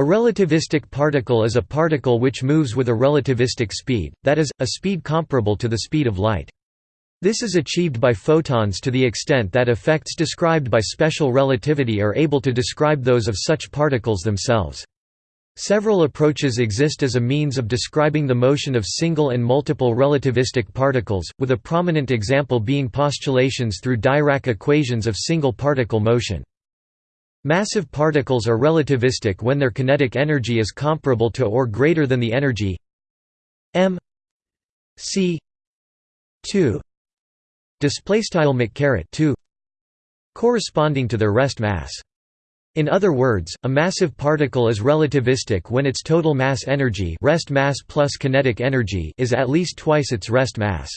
A relativistic particle is a particle which moves with a relativistic speed, that is, a speed comparable to the speed of light. This is achieved by photons to the extent that effects described by special relativity are able to describe those of such particles themselves. Several approaches exist as a means of describing the motion of single and multiple relativistic particles, with a prominent example being postulations through Dirac equations of single particle motion. Massive particles are relativistic when their kinetic energy is comparable to or greater than the energy m c 2 display style 2 corresponding to their rest mass. In other words, a massive particle is relativistic when its total mass energy rest mass plus kinetic energy is at least twice its rest mass.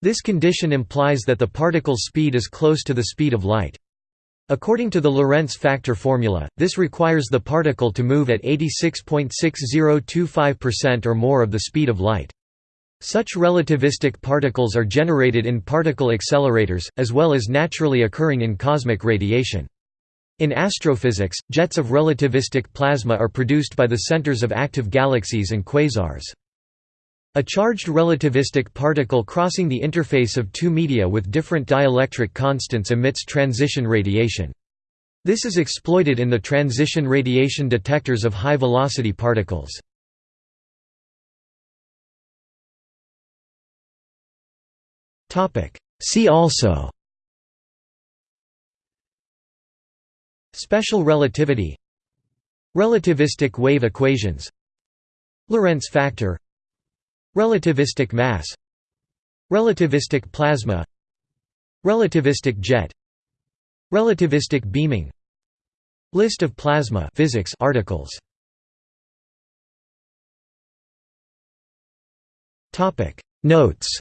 This condition implies that the particle's speed is close to the speed of light. According to the Lorentz factor formula, this requires the particle to move at 86.6025% or more of the speed of light. Such relativistic particles are generated in particle accelerators, as well as naturally occurring in cosmic radiation. In astrophysics, jets of relativistic plasma are produced by the centers of active galaxies and quasars. A charged relativistic particle crossing the interface of two media with different dielectric constants emits transition radiation. This is exploited in the transition radiation detectors of high-velocity particles. See also Special relativity Relativistic wave equations Lorentz factor Relativistic mass. Relativistic plasma. Relativistic jet. Relativistic beaming. List of plasma physics articles. Notes